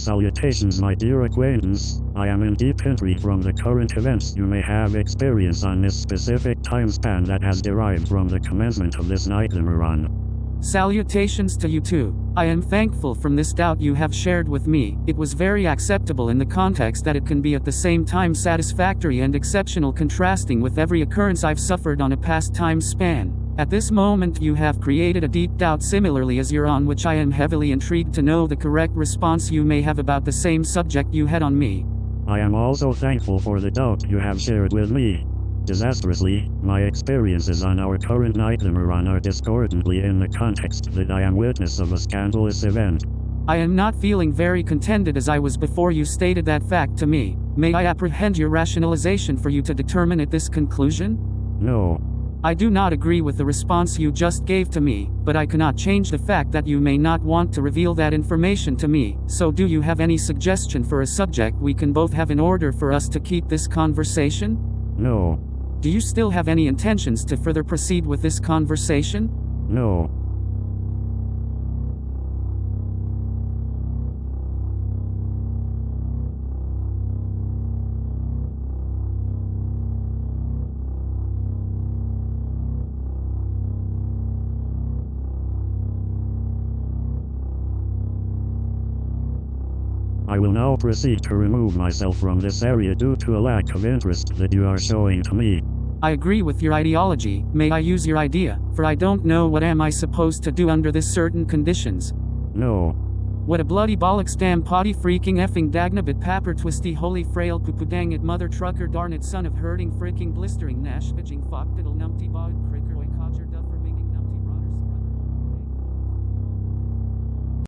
Salutations my dear acquaintance, I am in deep entry from the current events you may have experienced on this specific time span that has derived from the commencement of this nightly run. Salutations to you too. I am thankful from this doubt you have shared with me. It was very acceptable in the context that it can be at the same time satisfactory and exceptional contrasting with every occurrence I've suffered on a past time span. At this moment you have created a deep doubt similarly as you're on which I am heavily intrigued to know the correct response you may have about the same subject you had on me. I am also thankful for the doubt you have shared with me. Disastrously, my experiences on our current nightly run are discordantly in the context that I am witness of a scandalous event. I am not feeling very contented as I was before you stated that fact to me. May I apprehend your rationalization for you to determine at this conclusion? No. I do not agree with the response you just gave to me, but I cannot change the fact that you may not want to reveal that information to me. So, do you have any suggestion for a subject we can both have in order for us to keep this conversation? No. Do you still have any intentions to further proceed with this conversation? No. I will now proceed to remove myself from this area due to a lack of interest that you are showing to me. I agree with your ideology, may I use your idea, for I don't know what am I supposed to do under this certain conditions. No. What a bloody bollocks damn potty freaking effing dagnabit papper twisty holy frail poo dang it mother trucker darn it son of hurting freaking blistering nash bitching fuck diddle numpty bod